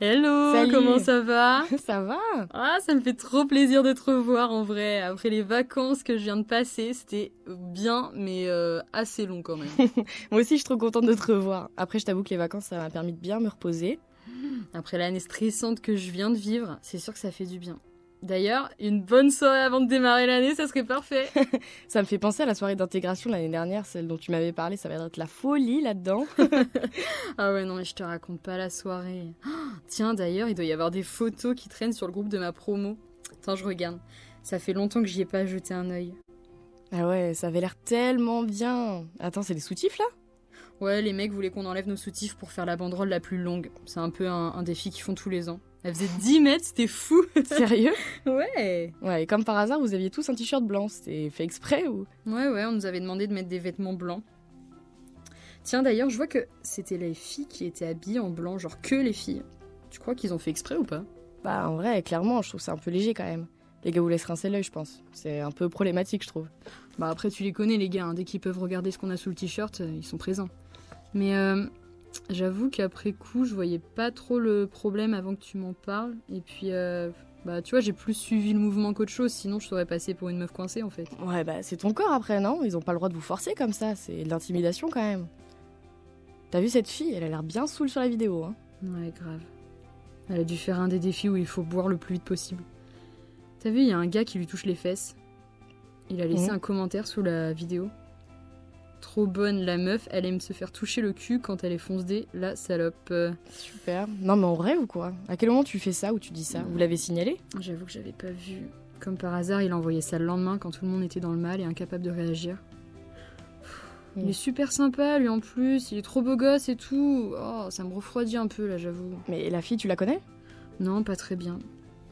Hello, Salut. comment ça va Ça va Ah, ça me fait trop plaisir de te revoir en vrai. Après les vacances que je viens de passer, c'était bien, mais euh, assez long quand même. Moi aussi, je suis trop contente de te revoir. Après, je t'avoue que les vacances, ça m'a permis de bien me reposer. Après l'année stressante que je viens de vivre, c'est sûr que ça fait du bien. D'ailleurs, une bonne soirée avant de démarrer l'année, ça serait parfait. Ça me fait penser à la soirée d'intégration l'année dernière, celle dont tu m'avais parlé. Ça va être la folie là-dedans. ah ouais, non, mais je te raconte pas la soirée. Oh, tiens, d'ailleurs, il doit y avoir des photos qui traînent sur le groupe de ma promo. Attends, je regarde. Ça fait longtemps que j'y ai pas jeté un œil. Ah ouais, ça avait l'air tellement bien. Attends, c'est des soutifs là? Ouais, les mecs voulaient qu'on enlève nos soutifs pour faire la banderole la plus longue. C'est un peu un, un défi qu'ils font tous les ans. Elle faisait 10 mètres, c'était fou. Sérieux? Ouais. Ouais, et comme par hasard, vous aviez tous un t-shirt blanc. C'était fait exprès ou? Ouais, ouais, on nous avait demandé de mettre des vêtements blancs. Tiens, d'ailleurs, je vois que c'était les filles qui étaient habillées en blanc, genre que les filles. Tu crois qu'ils ont fait exprès ou pas? Bah, en vrai, clairement, je trouve ça un peu léger quand même. Les gars vous laissent rincer l'œil, je pense. C'est un peu problématique, je trouve. Bah après, tu les connais, les gars. hein. Dès qu'ils peuvent regarder ce qu'on a sous le t-shirt, euh, ils sont présents. Mais euh, j'avoue qu'après coup, je voyais pas trop le problème avant que tu m'en parles. Et puis, euh, bah tu vois, j'ai plus suivi le mouvement qu'autre chose. Sinon, je serais passée pour une meuf coincée en fait. Ouais, bah, c'est ton corps après, non? Ils ont pas le droit de vous forcer comme ça. C'est de l'intimidation quand même. T'as vu cette fille? Elle a l'air bien saoule sur la vidéo, hein. Ouais, grave. Elle a dû faire un des défis où il faut boire le plus vite possible. T'as vu, il y a un gars qui lui touche les fesses. Il a laissé Mhm. un commentaire sous la vidéo. Trop bonne la meuf, elle aime se faire toucher le cul quand elle est foncée, la salope. Super. Non, mais en rêve ou quoi? À quel moment tu fais ça ou tu dis ça? Vous l'avez signalé? J'avoue que j'avais pas vu. Comme par hasard, il a envoyé ça le lendemain quand tout le monde était dans le mal et incapable de réagir. Il Mm. est super sympa, lui en plus, il est trop beau gosse et tout. Oh, ça me refroidit un peu là, j'avoue. Mais la fille, tu la connais? Non, pas très bien.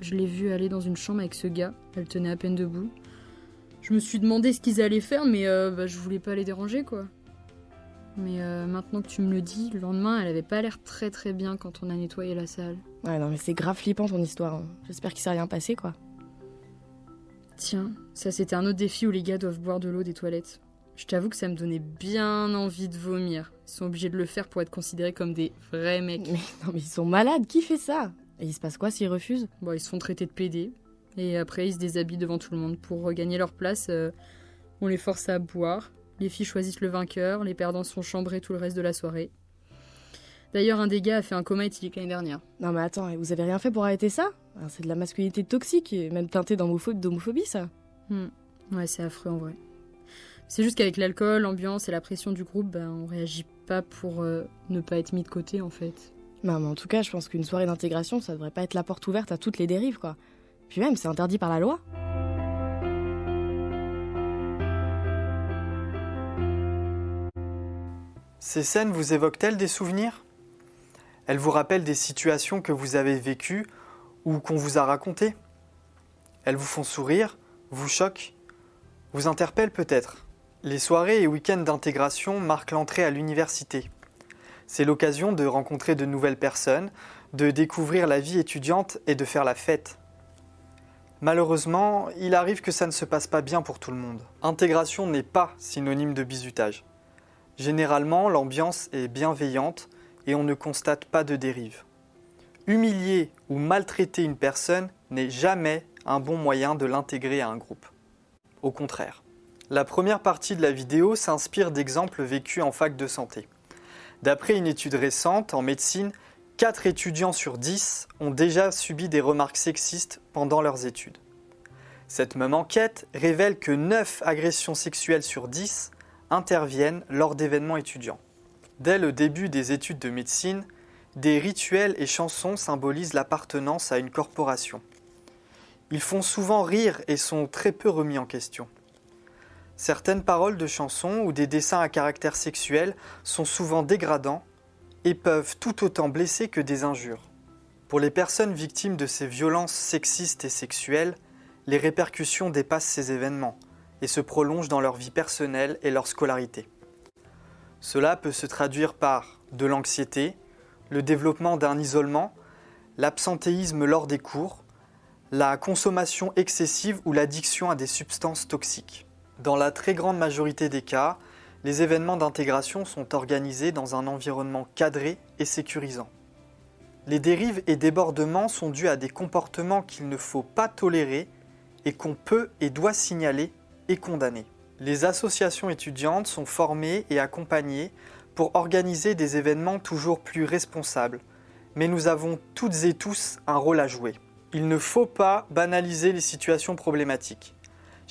Je l'ai vue aller dans une chambre avec ce gars, elle tenait à peine debout. Je me suis demandé ce qu'ils allaient faire, mais euh, bah, je voulais pas les déranger quoi. Mais euh, maintenant que tu me le dis, le lendemain, elle avait pas l'air très très bien quand on a nettoyé la salle. Ouais, non, mais c'est grave flippant ton histoire. hein. J'espère qu'il s'est rien passé, quoi. Tiens, ça c'était un autre défi où les gars doivent boire de l'eau des toilettes. Je t'avoue que ça me donnait bien envie de vomir. Ils sont obligés de le faire pour être considérés comme des vrais mecs. Mais non, mais ils sont malades. Qui fait ça? Et il se passe quoi s'ils refusent? Bon, ils se font traiter de PD. Et après, ils se déshabillent devant tout le monde. Pour regagner leur place, euh, on les force à boire. Les filles choisissent le vainqueur. Les perdants sont chambrés tout le reste de la soirée. D'ailleurs, un des gars a fait un coma éthylique l'année dernière. Non, mais attends, vous avez rien fait pour arrêter ça? Ah, C'est de la masculinité toxique, et même teintée d'homopho- d'homophobie, ça. Hmm. Ouais, c'est affreux en vrai. C'est juste qu'avec l'alcool, l'ambiance et la pression du groupe, ben, on réagit pas pour euh, ne pas être mis de côté en fait. Non, mais en tout cas, je pense qu'une soirée d'intégration, ça devrait pas être la porte ouverte à toutes les dérives, quoi. Puis même, c'est interdit par la loi. Ces scènes vous évoquent-elles des souvenirs? Elles vous rappellent des situations que vous avez vécues ou qu'on vous a racontées? Elles vous font sourire, vous choquent, vous interpellent peut-être Les soirées et week-ends d'intégration marquent l'entrée à l'université. C'est l'occasion de rencontrer de nouvelles personnes, de découvrir la vie étudiante et de faire la fête. Malheureusement, il arrive que ça ne se passe pas bien pour tout le monde. Intégration n'est pas synonyme de bizutage. Généralement, l'ambiance est bienveillante et on ne constate pas de dérive. Humilier ou maltraiter une personne n'est jamais un bon moyen de l'intégrer à un groupe. Au contraire. La première partie de la vidéo s'inspire d'exemples vécus en fac de santé. D'après une étude récente en médecine, 4 étudiants sur 10 ont déjà subi des remarques sexistes pendant leurs études. Cette même enquête révèle que 9 agressions sexuelles sur 10 interviennent lors d'événements étudiants. Dès le début des études de médecine, des rituels et chansons symbolisent l'appartenance à une corporation. Ils font souvent rire et sont très peu remis en question. Certaines paroles de chansons ou des dessins à caractère sexuel sont souvent dégradants et peuvent tout autant blesser que des injures. Pour les personnes victimes de ces violences sexistes et sexuelles, les répercussions dépassent ces événements et se prolongent dans leur vie personnelle et leur scolarité. Cela peut se traduire par de l'anxiété, le développement d'un isolement, l'absentéisme lors des cours, la consommation excessive ou l'addiction à des substances toxiques. Dans la très grande majorité des cas, les événements d'intégration sont organisés dans un environnement cadré et sécurisant. Les dérives et débordements sont dus à des comportements qu'il ne faut pas tolérer et qu'on peut et doit signaler et condamner. Les associations étudiantes sont formées et accompagnées pour organiser des événements toujours plus responsables, mais nous avons toutes et tous un rôle à jouer. Il ne faut pas banaliser les situations problématiques.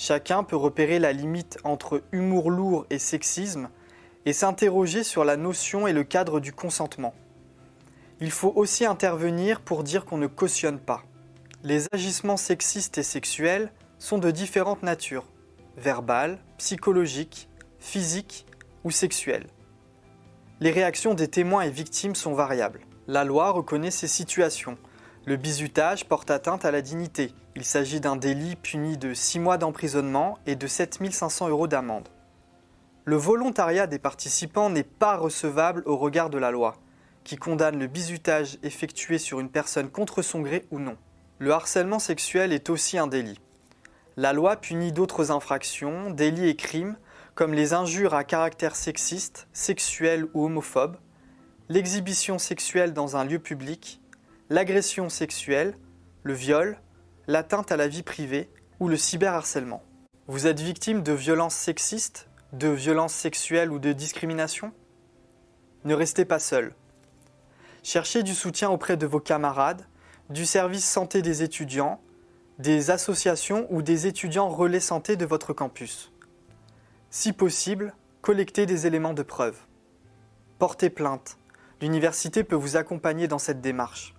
Chacun peut repérer la limite entre humour lourd et sexisme et s'interroger sur la notion et le cadre du consentement. Il faut aussi intervenir pour dire qu'on ne cautionne pas. Les agissements sexistes et sexuels sont de différentes natures, verbales, psychologiques, physiques ou sexuelles. Les réactions des témoins et victimes sont variables. La loi reconnaît ces situations. Le bizutage porte atteinte à la dignité. Il s'agit d'un délit puni de 6 mois d'emprisonnement et de 7500 euros d'amende. Le volontariat des participants n'est pas recevable au regard de la loi, qui condamne le bizutage effectué sur une personne contre son gré ou non. Le harcèlement sexuel est aussi un délit. La loi punit d'autres infractions, délits et crimes, comme les injures à caractère sexiste, sexuel ou homophobe, l'exhibition sexuelle dans un lieu public, l'agression sexuelle, le viol, l'atteinte à la vie privée ou le cyberharcèlement. Vous êtes victime de violences sexistes, de violences sexuelles ou de discrimination? Ne restez pas seul. Cherchez du soutien auprès de vos camarades, du service santé des étudiants, des associations ou des étudiants relais santé de votre campus. Si possible, collectez des éléments de preuve. Portez plainte, L'université peut vous accompagner dans cette démarche.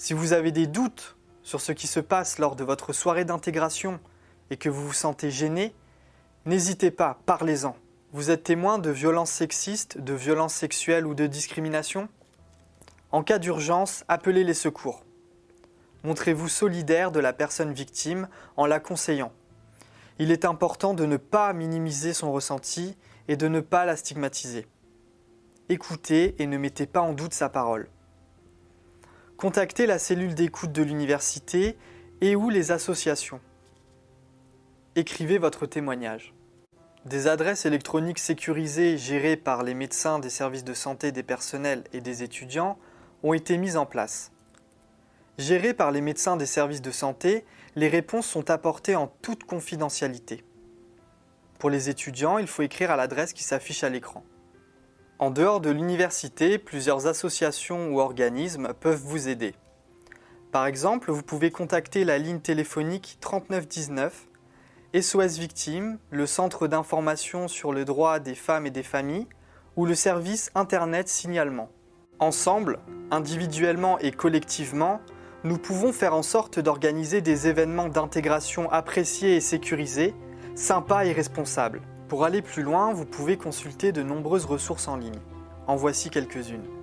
Si vous avez des doutes sur ce qui se passe lors de votre soirée d'intégration et que vous vous sentez gêné, n'hésitez pas, parlez-en. Vous êtes témoin de violences sexistes, de violences sexuelles ou de discrimination En cas d'urgence, appelez les secours. Montrez-vous solidaire de la personne victime en la conseillant. Il est important de ne pas minimiser son ressenti et de ne pas la stigmatiser écoutez et ne mettez pas en doute sa parole. Contactez la cellule d'écoute de l'université et ou les associations. Écrivez votre témoignage. Des adresses électroniques sécurisées gérées par les médecins des services de santé des personnels et des étudiants ont été mises en place. Gérées par les médecins des services de santé, les réponses sont apportées en toute confidentialité. Pour les étudiants, il faut écrire à l'adresse qui s'affiche à l'écran. En dehors de l'université, plusieurs associations ou organismes peuvent vous aider. Par exemple, vous pouvez contacter la ligne téléphonique 3919, SOS Victimes, le Centre d'information sur le droit des femmes et des familles ou le service Internet Signalement. Ensemble, individuellement et collectivement, nous pouvons faire en sorte d'organiser des événements d'intégration appréciés et sécurisés, sympas et responsables. Pour aller plus loin, vous pouvez consulter de nombreuses ressources en ligne. En voici quelques-unes.